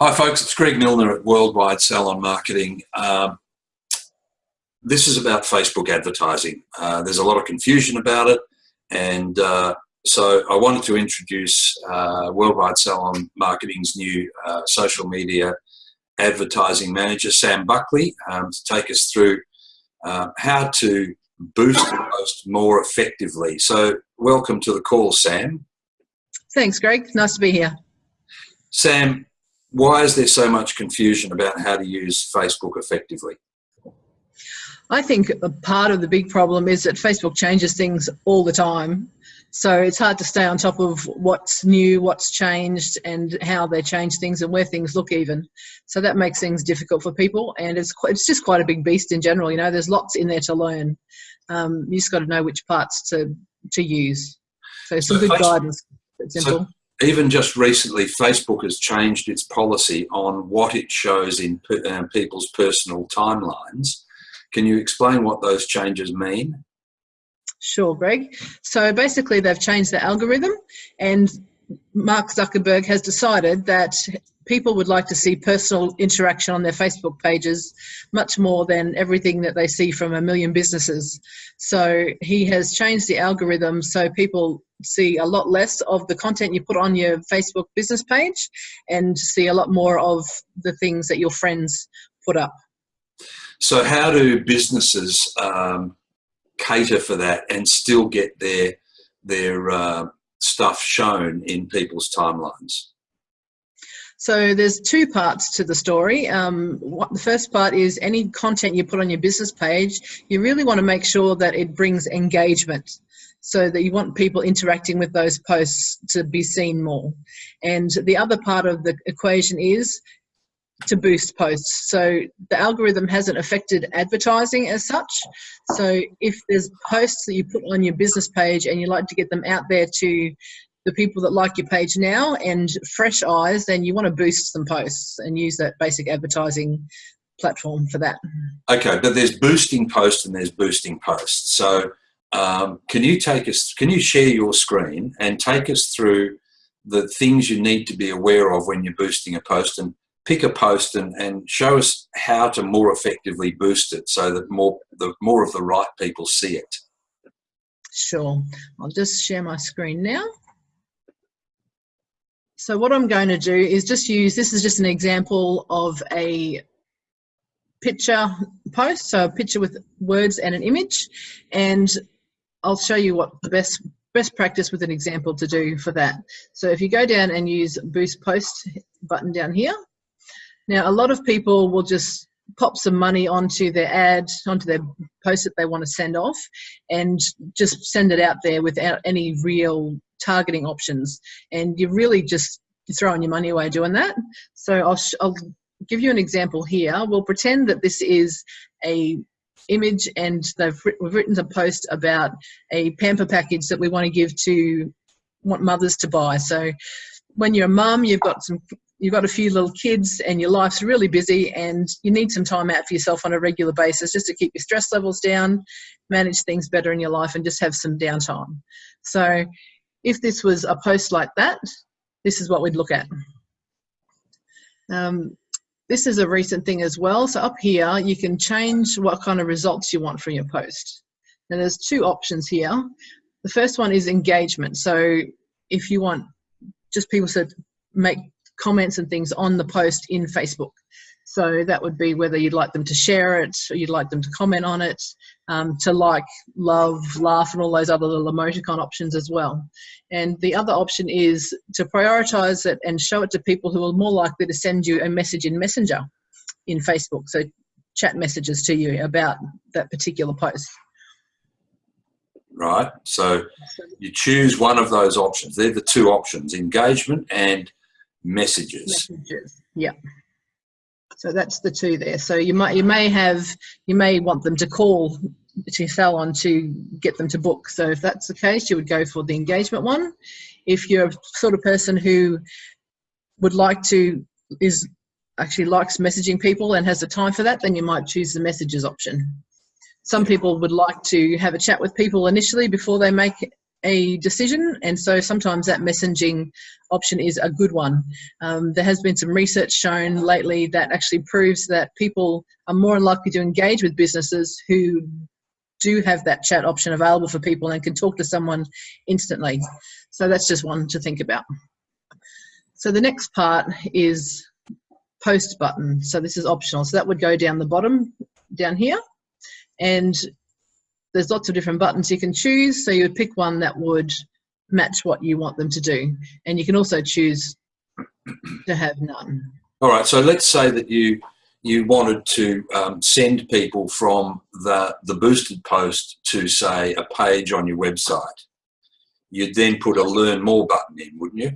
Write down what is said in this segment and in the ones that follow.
Hi, folks. It's Greg Milner at Worldwide Salon Marketing. Um, this is about Facebook advertising. Uh, there's a lot of confusion about it, and uh, so I wanted to introduce uh, Worldwide Salon Marketing's new uh, social media advertising manager, Sam Buckley, um, to take us through uh, how to boost the post more effectively. So, welcome to the call, Sam. Thanks, Greg. Nice to be here. Sam, why is there so much confusion about how to use Facebook effectively? I think a part of the big problem is that Facebook changes things all the time. So it's hard to stay on top of what's new, what's changed, and how they change things and where things look even. So that makes things difficult for people, and it's quite, it's just quite a big beast in general. You know, there's lots in there to learn. Um, you just got to know which parts to to use. So some so good Facebook, guidance. It's simple. So even just recently, Facebook has changed its policy on what it shows in uh, people's personal timelines. Can you explain what those changes mean? Sure, Greg. So basically, they've changed the algorithm, and Mark Zuckerberg has decided that people would like to see personal interaction on their Facebook pages much more than everything that they see from a million businesses. So he has changed the algorithm so people see a lot less of the content you put on your Facebook business page and see a lot more of the things that your friends put up. So, how do businesses um, cater for that and still get their their uh, stuff shown in people's timelines? So there's two parts to the story. Um, what, the first part is any content you put on your business page, you really want to make sure that it brings engagement so that you want people interacting with those posts to be seen more. And the other part of the equation is to boost posts. So the algorithm hasn't affected advertising as such. So if there's posts that you put on your business page and you like to get them out there to the people that like your page now and fresh eyes, then you want to boost some posts and use that basic advertising platform for that. Okay, but there's boosting posts and there's boosting posts. So um, can you take us, can you share your screen and take us through the things you need to be aware of when you're boosting a post and pick a post and, and show us how to more effectively boost it so that more the more of the right people see it. Sure. I'll just share my screen now. So what I'm going to do is just use, this is just an example of a picture post, so a picture with words and an image, and I'll show you what the best best practice with an example to do for that. So if you go down and use boost post button down here, now a lot of people will just pop some money onto their ad, onto their post that they want to send off, and just send it out there without any real targeting options. And you're really just throwing your money away doing that. So I'll, I'll give you an example here. We'll pretend that this is a image and they've we've written a post about a pamper package that we want to give to want mothers to buy. So when you're a mum, you've got some you've got a few little kids and your life's really busy and you need some time out for yourself on a regular basis just to keep your stress levels down, manage things better in your life and just have some downtime. So if this was a post like that, this is what we'd look at. Um, this is a recent thing as well. So up here, you can change what kind of results you want from your post. Now there's two options here. The first one is engagement. So if you want just people to make comments and things on the post in Facebook. So that would be whether you'd like them to share it, or you'd like them to comment on it, um, to like, love, laugh, and all those other little emoticon options as well. And the other option is to prioritize it and show it to people who are more likely to send you a message in Messenger in Facebook. So chat messages to you about that particular post. Right. So you choose one of those options. They're the two options engagement and messages. Messages. Yeah. So that's the two there. So you might you may have you may want them to call to sell on to get them to book. So if that's the case, you would go for the engagement one. If you're a sort of person who would like to is actually likes messaging people and has the time for that, then you might choose the messages option. Some people would like to have a chat with people initially before they make a decision and so sometimes that messaging option is a good one. Um, there has been some research shown lately that actually proves that people are more likely to engage with businesses who do have that chat option available for people and can talk to someone instantly. So that's just one to think about. So the next part is post button. So this is optional. So that would go down the bottom down here. And there's lots of different buttons you can choose. So you would pick one that would match what you want them to do. And you can also choose to have none. All right, so let's say that you you wanted to um, send people from the, the boosted post to say a page on your website. You'd then put a learn more button in, wouldn't you?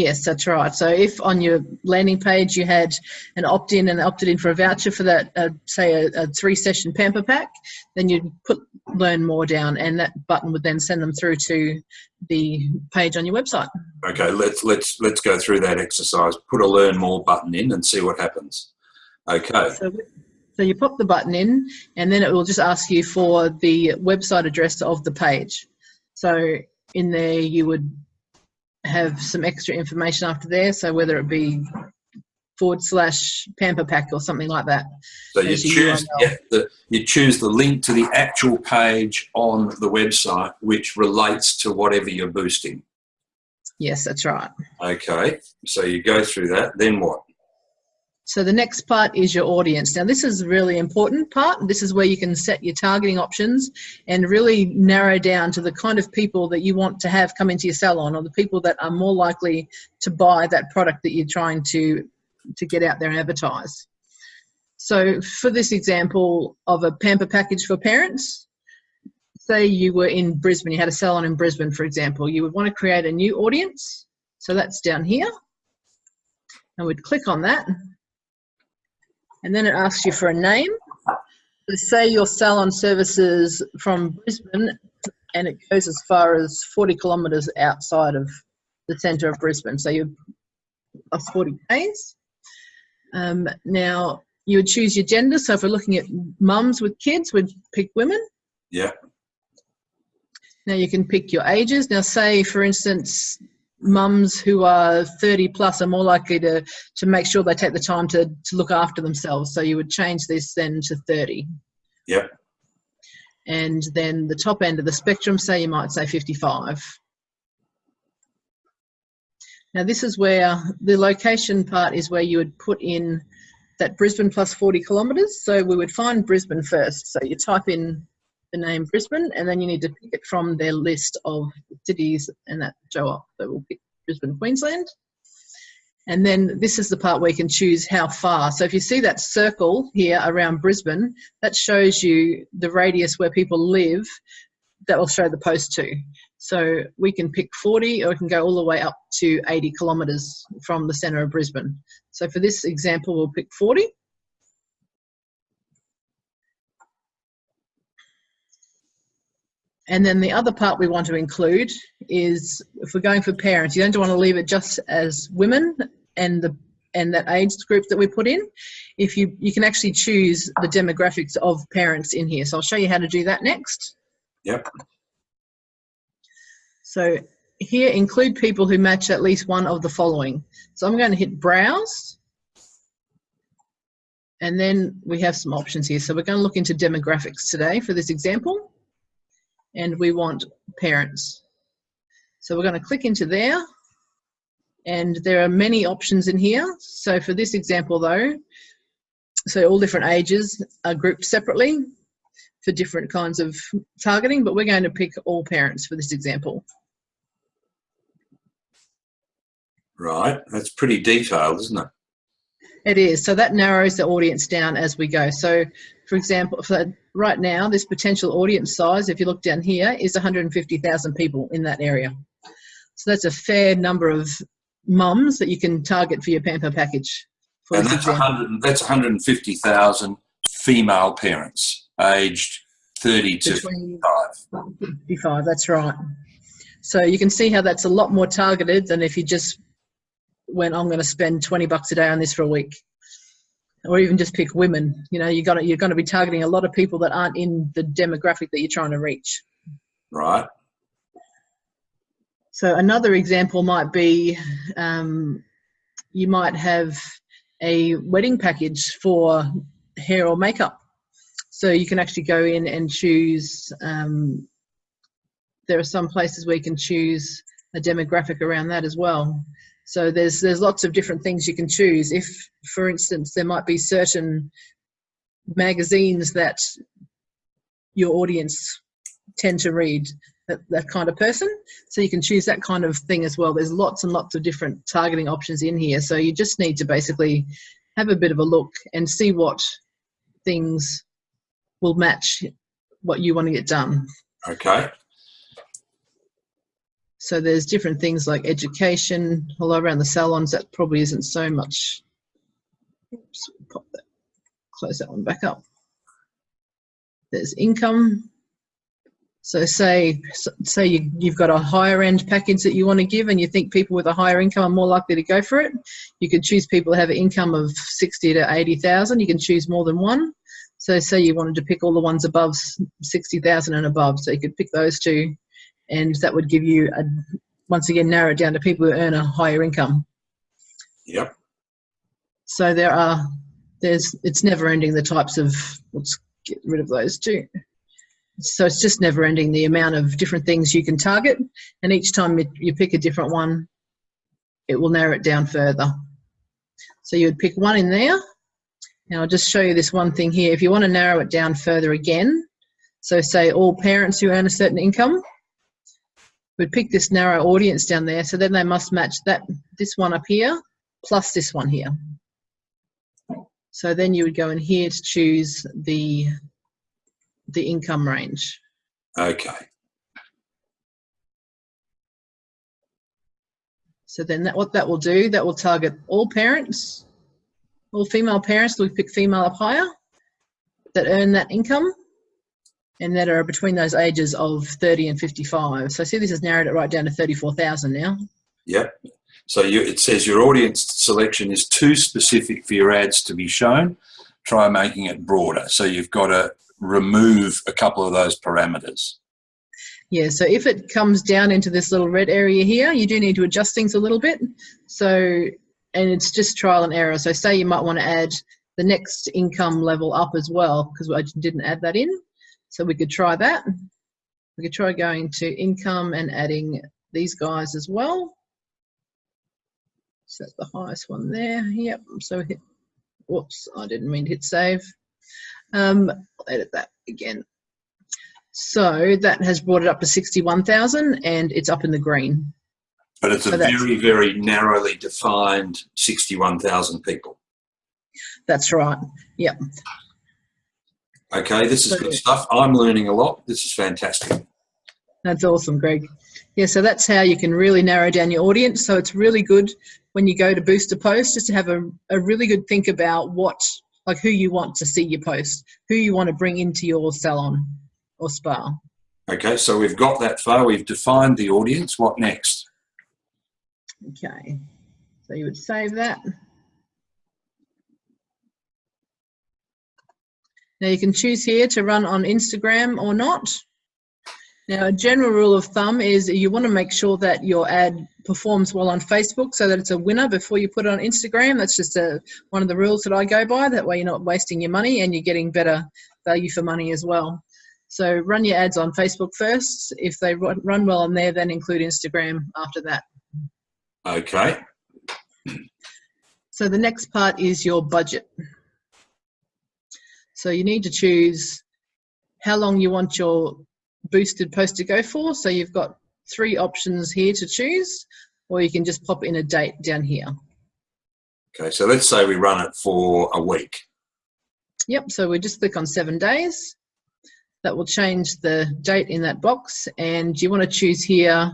Yes, that's right. So if on your landing page you had an opt-in and opted in for a voucher for that, uh, say a, a three-session pamper pack, then you'd put learn more down, and that button would then send them through to the page on your website. Okay, let's let's let's go through that exercise. Put a learn more button in and see what happens. Okay. So, so you pop the button in, and then it will just ask you for the website address of the page. So in there you would have some extra information after there. So whether it be forward slash pamper pack or something like that. So you choose, yeah, the, you choose the link to the actual page on the website which relates to whatever you're boosting. Yes, that's right. Okay, so you go through that, then what? So the next part is your audience. Now this is a really important part. This is where you can set your targeting options and really narrow down to the kind of people that you want to have come into your salon or the people that are more likely to buy that product that you're trying to, to get out there and advertise. So for this example of a pamper package for parents, say you were in Brisbane, you had a salon in Brisbane, for example, you would want to create a new audience. So that's down here. And we'd click on that and then it asks you for a name. So say your salon services from Brisbane and it goes as far as 40 kilometres outside of the centre of Brisbane. So you're 40 k's. Um, now you would choose your gender. So if we're looking at mums with kids, we'd pick women. Yeah. Now you can pick your ages. Now say for instance, mums who are 30 plus are more likely to to make sure they take the time to to look after themselves. So you would change this then to 30 yep. And then the top end of the spectrum say you might say 55 now this is where the location part is where you would put in that Brisbane plus 40 kilometres. So we would find Brisbane first. So you type in the name Brisbane, and then you need to pick it from their list of cities and that show up. So we'll pick Brisbane, Queensland. And then this is the part where you can choose how far. So if you see that circle here around Brisbane, that shows you the radius where people live that will show the post to. So we can pick 40 or we can go all the way up to 80 kilometres from the centre of Brisbane. So for this example, we'll pick 40. And then the other part we want to include is if we're going for parents, you don't want to leave it just as women and the and that age group that we put in. If you you can actually choose the demographics of parents in here. So I'll show you how to do that next. Yep. So here include people who match at least one of the following. So I'm going to hit browse. And then we have some options here. So we're going to look into demographics today for this example and we want parents. So we're going to click into there and there are many options in here. So for this example though, so all different ages are grouped separately for different kinds of targeting, but we're going to pick all parents for this example. Right, that's pretty detailed, isn't it? It is. So that narrows the audience down as we go. So for example, for right now, this potential audience size, if you look down here, is 150,000 people in that area. So that's a fair number of mums that you can target for your pamper package. and that's, 100, that's 150,000 female parents aged 30 to 55. 55, that's right. So you can see how that's a lot more targeted than if you just went, I'm going to spend 20 bucks a day on this for a week or even just pick women. You know, you got you're going to be targeting a lot of people that aren't in the demographic that you're trying to reach. Right. So another example might be um, you might have a wedding package for hair or makeup. So you can actually go in and choose, um, there are some places where you can choose a demographic around that as well. So there's there's lots of different things you can choose. If, for instance, there might be certain magazines that your audience tend to read, that, that kind of person. So you can choose that kind of thing as well. There's lots and lots of different targeting options in here. So you just need to basically have a bit of a look and see what things will match what you want to get done. Okay. So there's different things like education, although around the salons that probably isn't so much. Oops, pop that, close that one back up. There's income. So say say you, you've got a higher end package that you want to give and you think people with a higher income are more likely to go for it. You could choose people who have an income of 60 to 80,000. You can choose more than one. So say you wanted to pick all the ones above 60,000 and above. So you could pick those two and that would give you, a, once again, narrow it down to people who earn a higher income. Yep. So there are, there's, it's never ending the types of, let's get rid of those two. So it's just never ending the amount of different things you can target. And each time you, you pick a different one, it will narrow it down further. So you would pick one in there. and I'll just show you this one thing here. If you want to narrow it down further again, so say all parents who earn a certain income, we'd pick this narrow audience down there. So then they must match that this one up here plus this one here. So then you would go in here to choose the the income range. Okay. So then that what that will do, that will target all parents, all female parents, we pick female up higher, that earn that income and that are between those ages of 30 and 55. So see this has narrowed it right down to 34,000 now. Yep. So you, it says your audience selection is too specific for your ads to be shown. Try making it broader. So you've got to remove a couple of those parameters. Yeah, so if it comes down into this little red area here, you do need to adjust things a little bit. So, and it's just trial and error. So say you might want to add the next income level up as well, because I didn't add that in. So we could try that. We could try going to income and adding these guys as well. So that's the highest one there. Yep, so hit, whoops, I didn't mean to hit save. Um, I'll edit that again. So that has brought it up to 61,000 and it's up in the green. But it's a very, very narrowly defined 61,000 people. That's right. Yep. Okay, this is good stuff. I'm learning a lot. This is fantastic. That's awesome, Greg. Yeah, so that's how you can really narrow down your audience. So it's really good when you go to boost a post just to have a, a really good think about what like who you want to see your post, who you want to bring into your salon or spa. Okay, so we've got that far. We've defined the audience. What next? Okay, so you would save that. Now you can choose here to run on Instagram or not. Now, a general rule of thumb is you want to make sure that your ad performs well on Facebook so that it's a winner before you put it on Instagram. That's just a, one of the rules that I go by. That way you're not wasting your money and you're getting better value for money as well. So run your ads on Facebook first. If they run well on there, then include Instagram after that. Okay. So the next part is your budget. So you need to choose how long you want your boosted post to go for. So you've got three options here to choose, or you can just pop in a date down here. Okay, so let's say we run it for a week. Yep, so we just click on seven days. That will change the date in that box. And you want to choose here,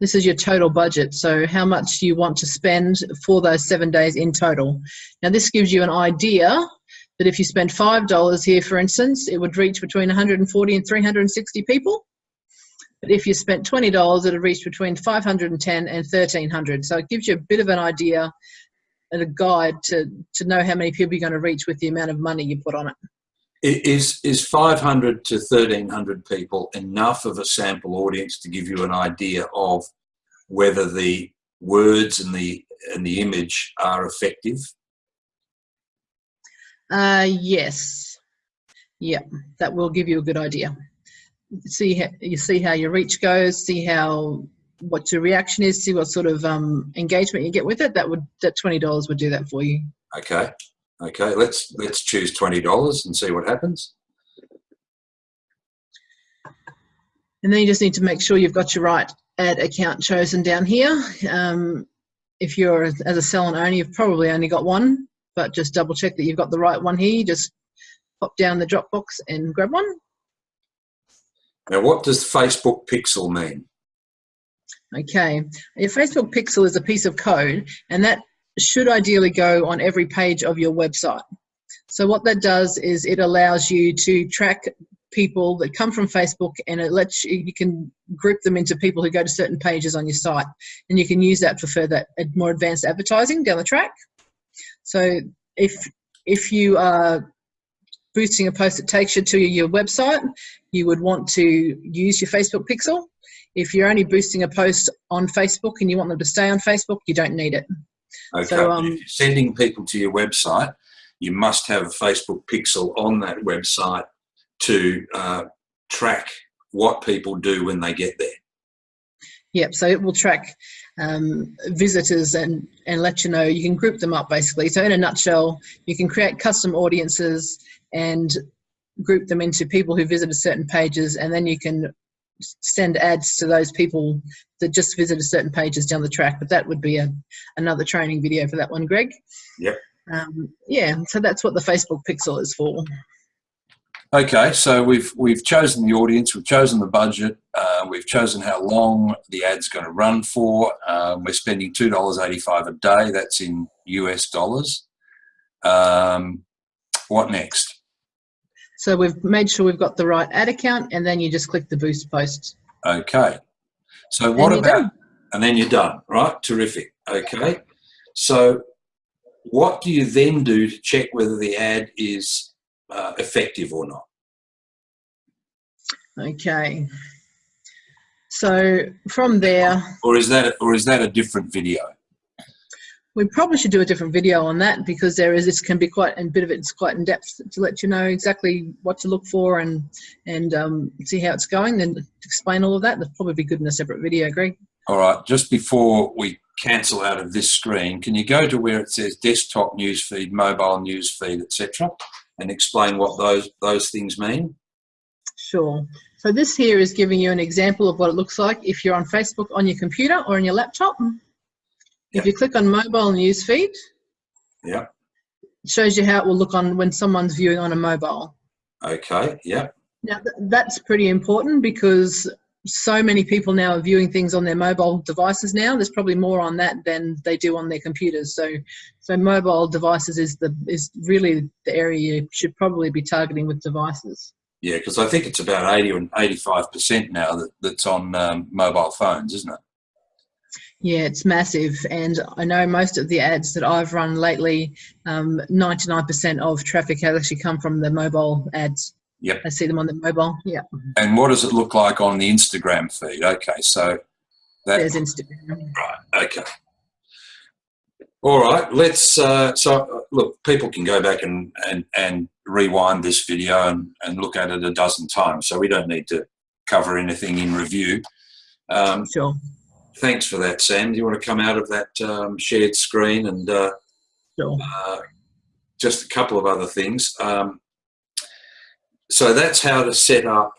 this is your total budget. So how much you want to spend for those seven days in total. Now this gives you an idea that if you spend $5 here, for instance, it would reach between 140 and 360 people. But if you spent $20, it would reach between 510 and 1300. So it gives you a bit of an idea and a guide to, to know how many people you're going to reach with the amount of money you put on it. Is, is 500 to 1300 people enough of a sample audience to give you an idea of whether the words and the and the image are effective? Uh, yes. Yeah, that will give you a good idea. See how, you see how your reach goes, see how what your reaction is, see what sort of um, engagement you get with it. That would that twenty dollars would do that for you. Okay, okay. Let's let's choose twenty dollars and see what happens. And then you just need to make sure you've got your right ad account chosen down here. Um, if you're as a salon owner, you've probably only got one, but just double check that you've got the right one here. Just pop down the Dropbox and grab one. Now, what does Facebook Pixel mean? Okay, your Facebook Pixel is a piece of code, and that should ideally go on every page of your website. So what that does is it allows you to track people that come from Facebook and it lets you, you can group them into people who go to certain pages on your site and you can use that for further more advanced advertising down the track. So if if you are boosting a post that takes you to your website, you would want to use your Facebook pixel. If you're only boosting a post on Facebook and you want them to stay on Facebook, you don't need it. Okay. So, um, if you're sending people to your website, you must have a Facebook pixel on that website to uh, track what people do when they get there. Yep, so it will track um, visitors and, and let you know, you can group them up basically. So in a nutshell, you can create custom audiences and group them into people who visited certain pages and then you can send ads to those people that just visited certain pages down the track. But that would be a, another training video for that one, Greg. Yep. Um, yeah, so that's what the Facebook pixel is for. Okay, so we've we've chosen the audience, we've chosen the budget, uh, we've chosen how long the ad's going to run for. Um, we're spending two dollars eighty-five a day. That's in US dollars. Um, what next? So we've made sure we've got the right ad account, and then you just click the boost post. Okay. So what about? Done. And then you're done, right? Terrific. Okay. So what do you then do to check whether the ad is uh, effective or not. Okay. So from there, or is that or is that a different video? We probably should do a different video on that because there is this can be quite a bit of it's quite in depth to let you know exactly what to look for and and um, see how it's going and explain all of that. That'd probably be good in a separate video, Greg. All right. Just before we cancel out of this screen, can you go to where it says desktop newsfeed, mobile newsfeed, etc and explain what those those things mean? Sure. So this here is giving you an example of what it looks like if you're on Facebook on your computer or on your laptop. If you click on mobile newsfeed, yeah, it shows you how it will look on when someone's viewing on a mobile. Okay, yeah. Now that's pretty important because so many people now are viewing things on their mobile devices now. There's probably more on that than they do on their computers. So, so mobile devices is the is really the area you should probably be targeting with devices. Yeah, because I think it's about 80 or 85 percent now that, that's on um, mobile phones, isn't it? Yeah, it's massive, and I know most of the ads that I've run lately, 99% um, of traffic has actually come from the mobile ads. Yep. I see them on the mobile. Yeah. And what does it look like on the Instagram feed? Okay, so that, there's Instagram. Right. Okay. All right. Let's. Uh, so look, people can go back and and and rewind this video and and look at it a dozen times. So we don't need to cover anything in review. Um, sure. Thanks for that, Sam. Do you want to come out of that um, shared screen and uh, sure. uh, just a couple of other things? Um, so that's how to set up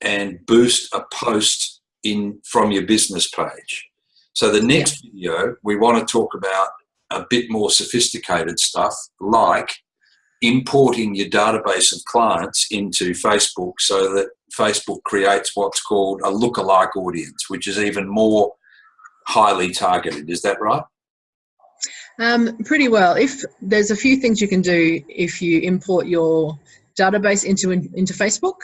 and boost a post in from your business page. So the next yeah. video, we want to talk about a bit more sophisticated stuff like importing your database of clients into Facebook so that Facebook creates what's called a lookalike audience, which is even more highly targeted. Is that right? Um, pretty well. If there's a few things you can do if you import your database into, into Facebook.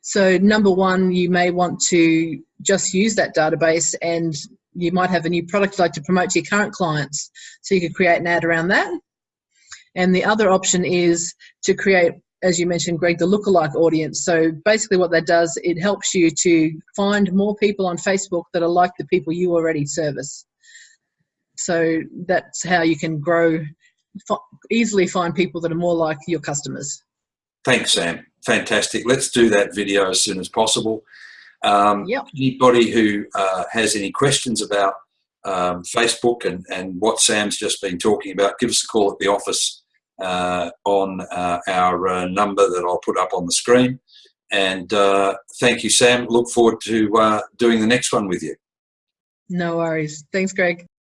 So number one, you may want to just use that database and you might have a new product you'd like to promote to your current clients. So you could create an ad around that. And the other option is to create as you mentioned, Greg, the lookalike audience. So basically what that does, it helps you to find more people on Facebook that are like the people you already service. So that's how you can grow, easily find people that are more like your customers. Thanks, Sam. Fantastic. Let's do that video as soon as possible. Um, yep. Anybody who uh, has any questions about um, Facebook and, and what Sam's just been talking about, give us a call at the office uh, on uh, our uh, number that I'll put up on the screen. And uh, thank you, Sam. Look forward to uh, doing the next one with you. No worries. Thanks, Greg.